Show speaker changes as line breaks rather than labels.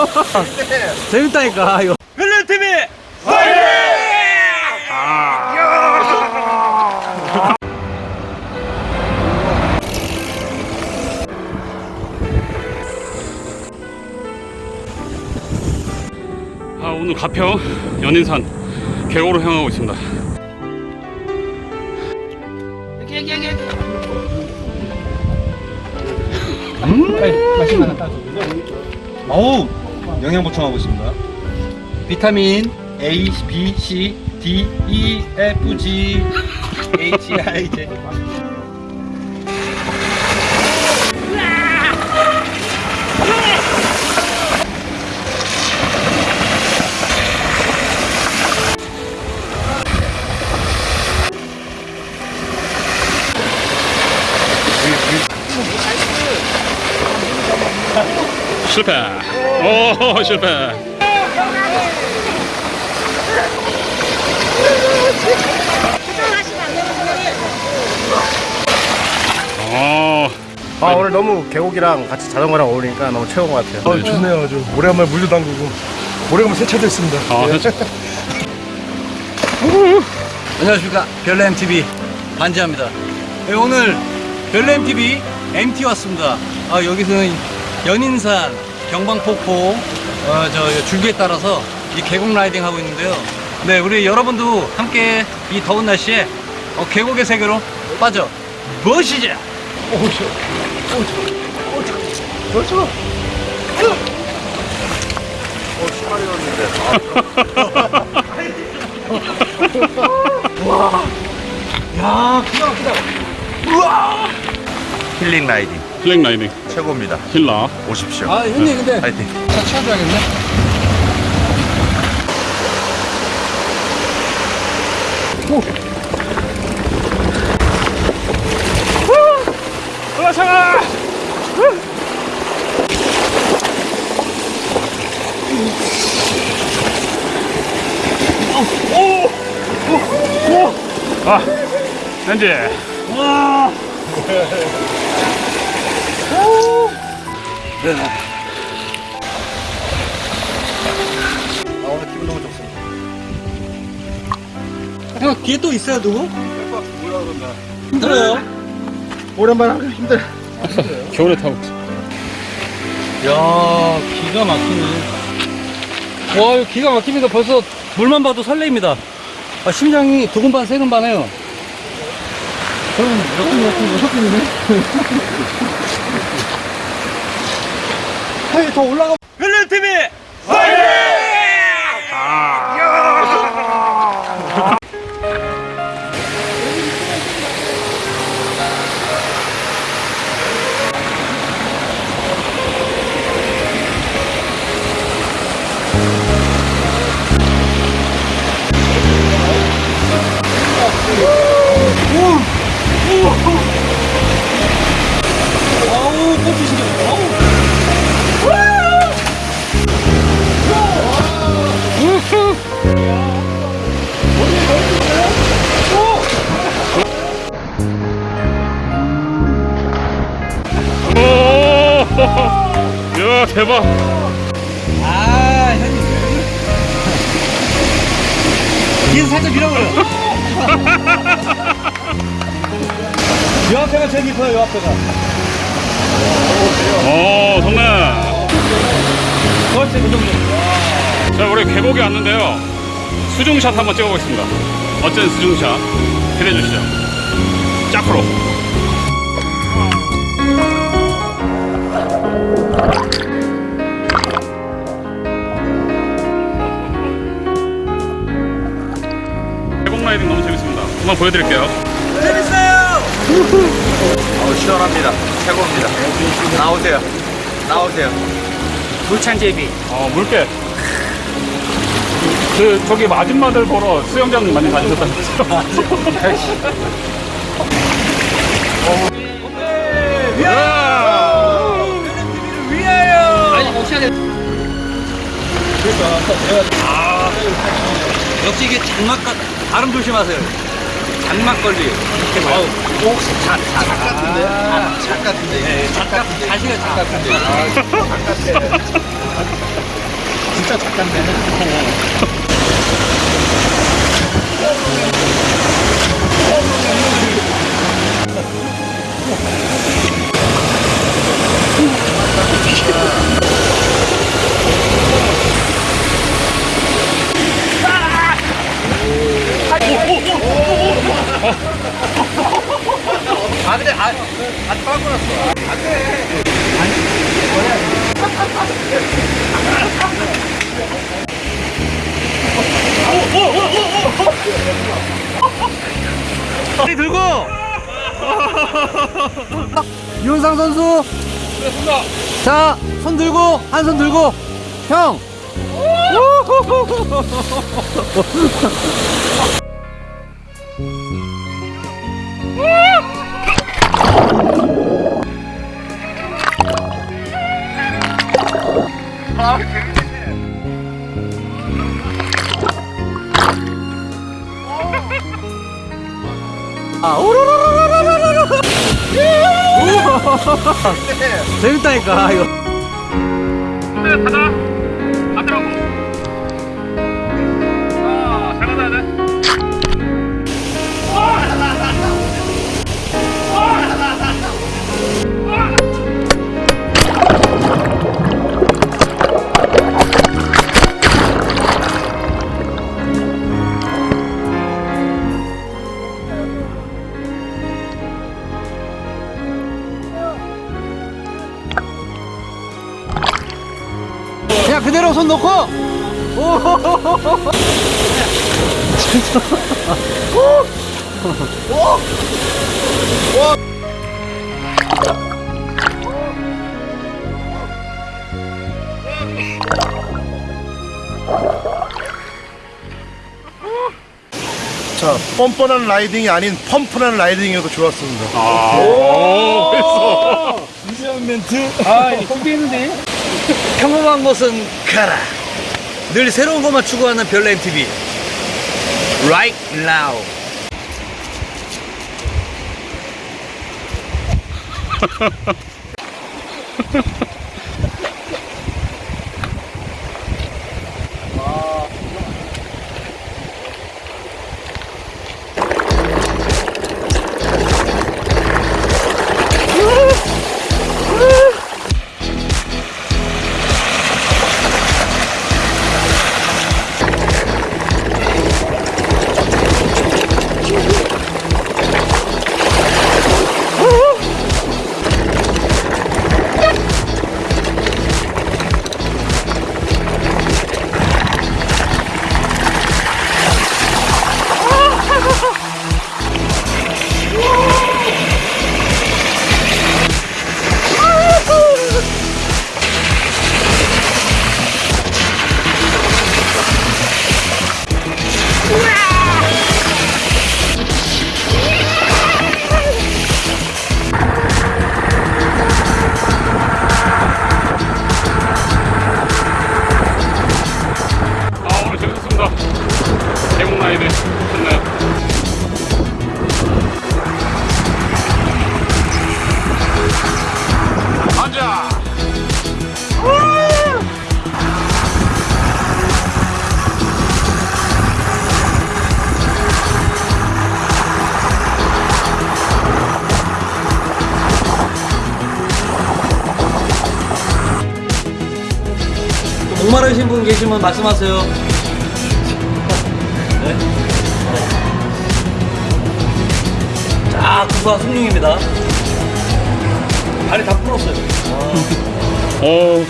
재밌다니까 이거. 벨렌TV
아, 오늘 가평 연인산 계곡으로 향하고 있습니다.
어우 영양 보충하고 있습니다. 비타민 A, B, C, D, E, F, G, H, I, J.
실패. 오, 실패. 어,
아 오늘 너무 계곡이랑 같이 자전거랑 어울리니까 너무 최고인 것 같아요.
아, 좋네요 아주. 오래간만에 물도 담그고. 오래간만에 세차됐습니다.
아, 그렇죠.
안녕하십니까. 별내MTV 반지합니다. 네, 오늘 별내MTV MT 왔습니다. 아, 여기서는 연인산 경방폭포 어, 저 줄기에 따라서 이 계곡 라이딩 하고 있는데요. 네 우리 여러분도 함께 이 더운 날씨에 어, 계곡의 세계로 빠져 무엇이죠?
힐링 라이딩.
플랭 라이딩.
최고입니다.
힐라.
오십시오.
아 형님 근데
파이팅.
차 치워줘야겠네
아, 렌지.
아, 오늘 기분 너무 좋습니다.
형 뒤에 또 있어요 누구? 힘들어요
오랜만에 하기 힘들.
겨울에 타고.
야 기가 막히네 와 이거 기가 막힙니다 벌써 물만 봐도 설레입니다 아, 심장이 두근 반 세근 반 해요 저는 몇분 몇분 여섯 분이네 아니 더 올라가. 벨렌TV 아우
대박.
아 형님 뒤에서 살짝 밀어버려 요 앞에가 제일 깊어요 요 앞에가
오, 성래.
그렇지 그 정도
자, 우리 계곡에 왔는데요. 수중샷 한번 찍어보겠습니다. 멋진 수중샷 기대해 주시죠. 짝프로. 한번 보여드릴게요.
어우, 시원합니다. 최고입니다. 나오세요. 나오세요.
물창제비
어, 물개. 그, 저기 아줌마들 보러 수영장 많이 다니셨다면서요?
역시 이게 장막 같 발음 조심하세요 장막 걸리 이렇게 봐요
혹시 작, 작 같은데? 아, 작 같은데?
작 같은 자신의 작 같은데. 진짜 작가인데. 아 근데 아, 안 빠고 났어. 빨리 들고. 윤상 선수. 자, 손 들고 한 손 들고 형. 아, 오로로로로로로로. 재밌다니
야
그대로 손 놓고. 오.
자, 뻔뻔한 라이딩이 아닌 펌프한 라이딩이어도 좋았습니다.
아, 오, 했어.
아, 준비했는데. 평범한 것은 가라. 늘 새로운 것만 추구하는 별내 MTV. Right now. 목마르신 분 계시면 말씀하세요. 네. 자, 구수한 숭늉입니다. 발이 다 풀었어요.
오,